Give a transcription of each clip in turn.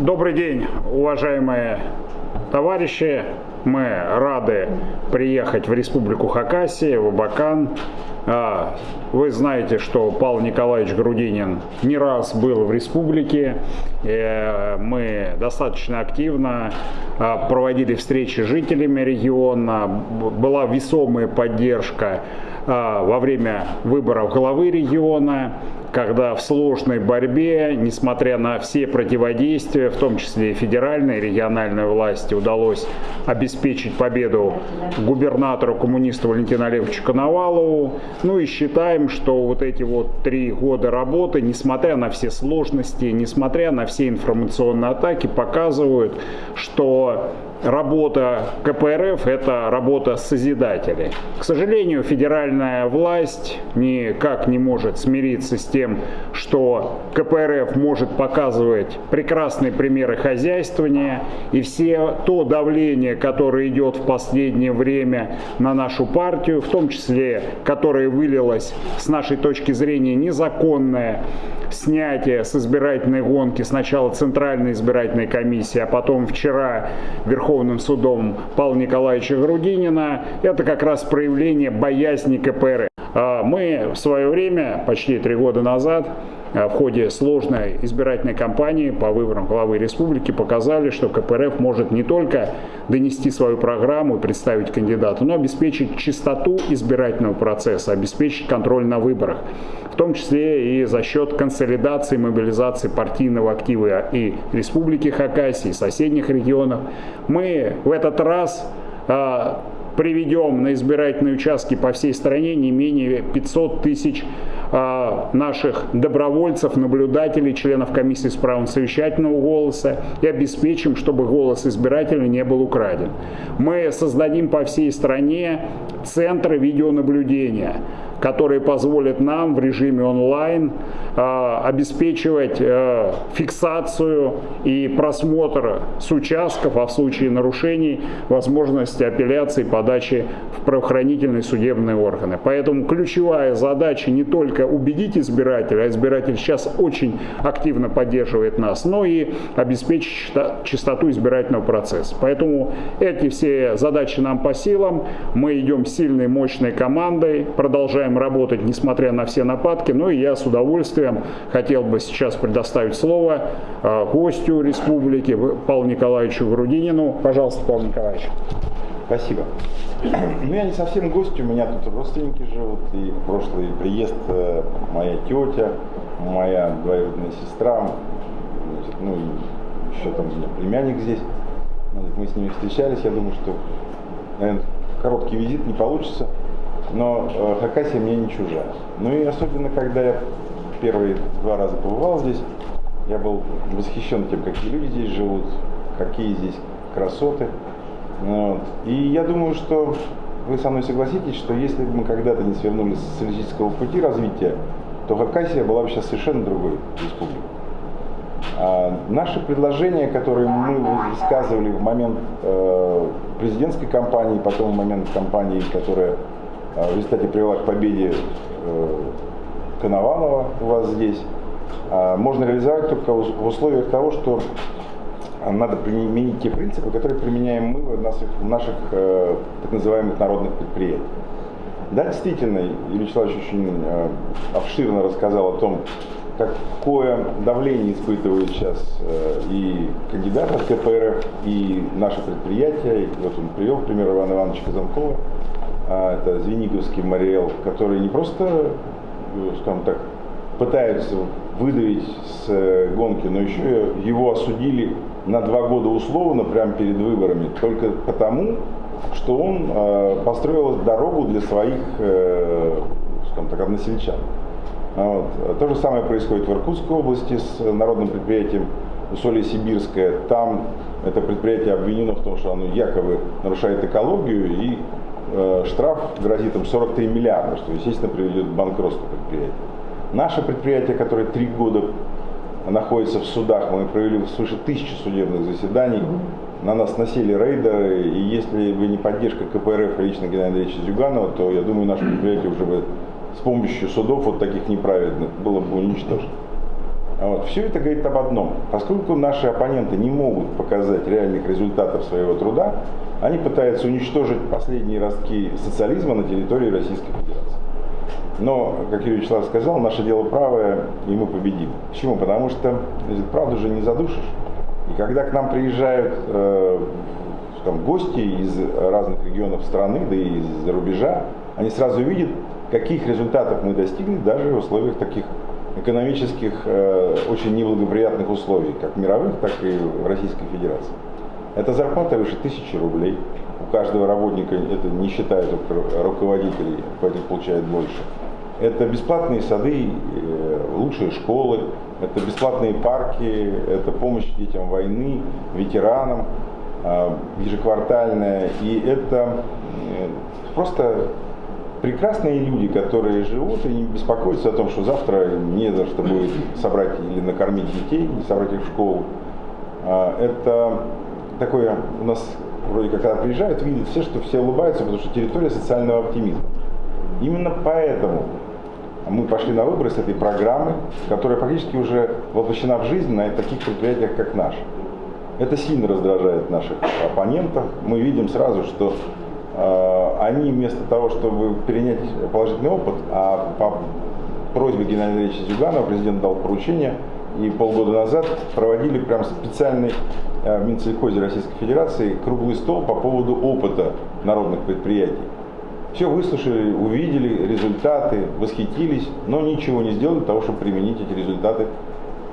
Добрый день, уважаемые товарищи. Мы рады приехать в Республику Хакасия, в Абакан. А, вы знаете, что Павел Николаевич Грудинин не раз был в республике. Э, мы достаточно активно а, проводили встречи с жителями региона. Была весомая поддержка а, во время выборов главы региона когда в сложной борьбе, несмотря на все противодействия, в том числе и федеральной и региональной власти, удалось обеспечить победу губернатору коммунисту Валентину Олеговичу Коновалову. Ну и считаем, что вот эти вот три года работы, несмотря на все сложности, несмотря на все информационные атаки, показывают, что работа КПРФ – это работа созидателей. К сожалению, федеральная власть никак не может смириться с тем, что КПРФ может показывать прекрасные примеры хозяйствования, и все то давление, которое идет в последнее время на нашу партию, в том числе, которое вылилось с нашей точки зрения незаконное, снятие с избирательной гонки сначала Центральной избирательной комиссии, а потом вчера Верховным судом Павла Николаевича Грудинина, это как раз проявление боязни КПРФ. А мы в свое время, почти три года назад, в ходе сложной избирательной кампании по выборам главы республики показали, что КПРФ может не только донести свою программу и представить кандидата, но обеспечить чистоту избирательного процесса, обеспечить контроль на выборах, в том числе и за счет консолидации, мобилизации партийного актива и Республики Хакасии, и соседних регионов. Мы в этот раз э, приведем на избирательные участки по всей стране не менее 500 тысяч а, наших добровольцев, наблюдателей, членов комиссии с правом совещательного голоса и обеспечим, чтобы голос избирателя не был украден. Мы создадим по всей стране центры видеонаблюдения которые позволят нам в режиме онлайн э, обеспечивать э, фиксацию и просмотр с участков, а в случае нарушений возможность апелляции, подачи в правоохранительные судебные органы. Поэтому ключевая задача не только убедить избирателя, а избиратель сейчас очень активно поддерживает нас, но и обеспечить чистоту избирательного процесса. Поэтому эти все задачи нам по силам. Мы идем сильной, мощной командой, продолжаем продолжаем работать, несмотря на все нападки. Ну и я с удовольствием хотел бы сейчас предоставить слово э, гостю республики Павлу Николаевичу Грудинину. Пожалуйста, Павел Николаевич. Спасибо. Ну, я не совсем гость, у меня тут родственники живут, и прошлый приезд э, моя тетя, моя двоюродная сестра, значит, ну и еще там у меня племянник здесь. Мы с ними встречались, я думаю, что, наверное, короткий визит не получится но э, Хакасия мне не чужая. Ну и особенно, когда я первые два раза побывал здесь, я был восхищен тем, какие люди здесь живут, какие здесь красоты. Вот. И я думаю, что вы со мной согласитесь, что если бы мы когда-то не свернули с социалистического пути развития, то Хакасия была бы сейчас совершенно другой республикой. А наши предложения, которые мы высказывали в момент э, президентской кампании, потом в момент кампании, которая в результате привела к победе э, Коновалова у вас здесь, а, можно реализовать только в условиях того, что надо применить те принципы, которые применяем мы в наших, в наших э, так называемых народных предприятиях. Да, действительно, Юрий Вячеславович очень э, обширно рассказал о том, какое давление испытывают сейчас и кандидаты от КПРФ, и наши предприятия. И вот он привел пример Ивана Ивановича Казанкова, а это Звениговский Мариэл, которые не просто, э, скажем так, пытаются выдавить с э, гонки, но еще его осудили на два года условно прямо перед выборами, только потому, что он э, построил дорогу для своих, скажем так, односельчан. Вот. То же самое происходит в Иркутской области с народным предприятием Усолье Сибирское. Там это предприятие обвинено в том, что оно якобы нарушает экологию и Э, штраф грозит им 43 миллиарда, что, естественно, приведет к банкротству предприятия. Наше предприятие, которое три года находится в судах, мы провели свыше тысячи судебных заседаний, на нас носили рейдеры, и если бы не поддержка КПРФ и лично Геннадия Андреевича Зюганова, то, я думаю, наше предприятие уже бы с помощью судов вот таких неправедных было бы уничтожено. Вот. Все это говорит об одном. Поскольку наши оппоненты не могут показать реальных результатов своего труда, они пытаются уничтожить последние ростки социализма на территории Российской Федерации. Но, как Юрий Вячеслав сказал, наше дело правое, и мы победим. Почему? Потому что значит, правду же не задушишь. И когда к нам приезжают э, там, гости из разных регионов страны, да и из-за рубежа, они сразу видят, каких результатов мы достигли даже в условиях таких экономических э, очень неблагоприятных условий, как мировых, так и в Российской Федерации. Это зарплата выше тысячи рублей. У каждого работника, это не считая только руководителей, поэтому получает больше. Это бесплатные сады, э, лучшие школы, это бесплатные парки, это помощь детям войны, ветеранам, э, ежеквартальная. И это просто прекрасные люди, которые живут и не беспокоятся о том, что завтра не за что будет собрать или накормить детей, и собрать их в школу. А, это такое у нас вроде как когда приезжают, видят все, что все улыбаются, потому что территория социального оптимизма. Именно поэтому мы пошли на выборы с этой программы, которая практически уже воплощена в жизнь на таких предприятиях, как наш. Это сильно раздражает наших оппонентов. Мы видим сразу, что они вместо того, чтобы перенять положительный опыт, а по просьбе Геннадия Ильича Зюганова президент дал поручение, и полгода назад проводили прям специальный э, в Минсельхозе Российской Федерации круглый стол по поводу опыта народных предприятий. Все выслушали, увидели результаты, восхитились, но ничего не сделали для того, чтобы применить эти результаты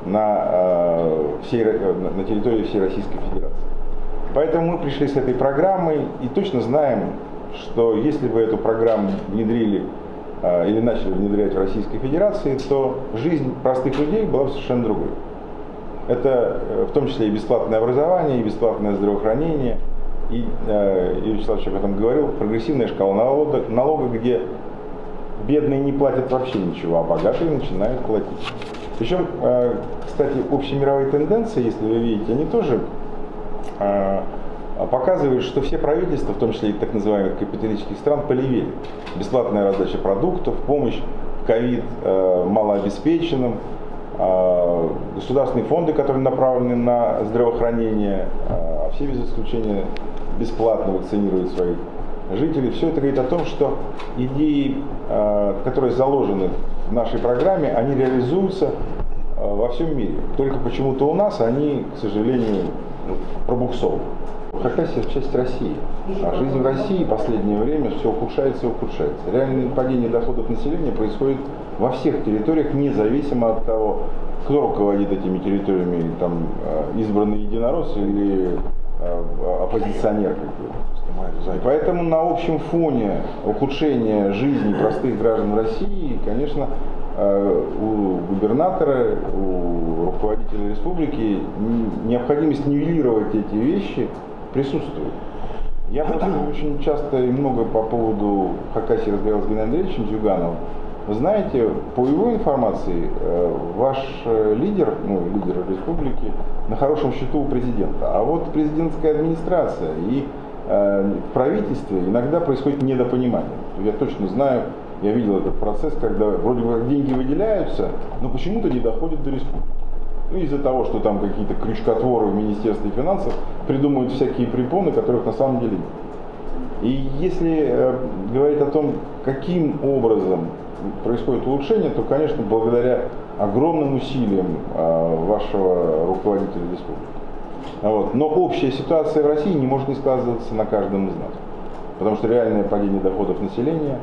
на, э, всей, на территории всей Российской Федерации. Поэтому мы пришли с этой программой и точно знаем, что если бы эту программу внедрили а, или начали внедрять в Российской Федерации, то жизнь простых людей была бы совершенно другой. Это э, в том числе и бесплатное образование, и бесплатное здравоохранение. И э, Юрий Вячеславович об этом говорил, прогрессивная шкала налога, налога, где бедные не платят вообще ничего, а богатые начинают платить. Причем, э, кстати, общемировые тенденции, если вы видите, они тоже показывает, что все правительства, в том числе и так называемых капиталистических стран, полевели. Бесплатная раздача продуктов, помощь в ковид э, малообеспеченным, э, государственные фонды, которые направлены на здравоохранение, а все без исключения бесплатно вакцинируют своих жителей. Все это говорит о том, что идеи, которые заложены в нашей программе, они реализуются во всем мире. Только почему-то у нас они, к сожалению, пробуксовывают. Хакасия – часть России. А жизнь в России в последнее время все ухудшается и ухудшается. Реальное падение доходов населения происходит во всех территориях, независимо от того, кто руководит этими территориями, там, э, избранный единорос или э, оппозиционер. И поэтому на общем фоне ухудшения жизни простых граждан России, конечно, у губернатора, у руководителя республики необходимость нивелировать эти вещи присутствует. Я очень часто и много по поводу Хакасии разговаривал с Геннадием Андреевичем Зюгановым. Вы знаете, по его информации, э, ваш э, лидер, ну, лидер республики, на хорошем счету у президента. А вот президентская администрация и э, в правительстве иногда происходит недопонимание. Я точно знаю, я видел этот процесс, когда вроде бы деньги выделяются, но почему-то не доходят до республики. Ну, из-за того, что там какие-то крючкотворы в Министерстве финансов придумывают всякие препоны, которых на самом деле нет. И если э, говорить о том, каким образом происходит улучшение, то, конечно, благодаря огромным усилиям э, вашего руководителя республики. Вот. Но общая ситуация в России не может не сказываться на каждом из нас. Потому что реальное падение доходов населения,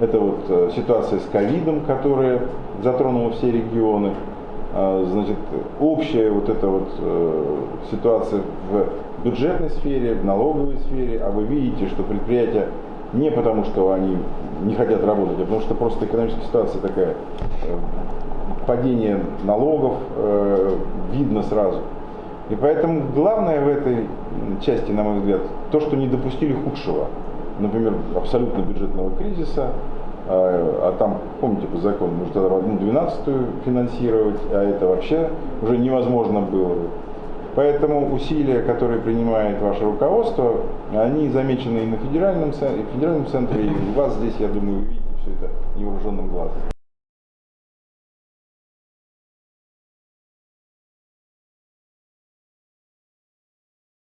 это вот э, ситуация с ковидом, которая затронула все регионы, а, значит, общая вот эта вот э, ситуация в бюджетной сфере, в налоговой сфере, а вы видите, что предприятия не потому, что они не хотят работать, а потому что просто экономическая ситуация такая, э, падение налогов видно сразу. И поэтому главное в этой части, на мой взгляд, то, что не допустили худшего, например, абсолютно бюджетного кризиса, а, а там, помните, по закону, нужно тогда одну двенадцатую финансировать, а это вообще уже невозможно было. Поэтому усилия, которые принимает ваше руководство, они замечены и на федеральном, федеральном центре, и у вас здесь, я думаю, вы видите все это невооруженным глазом.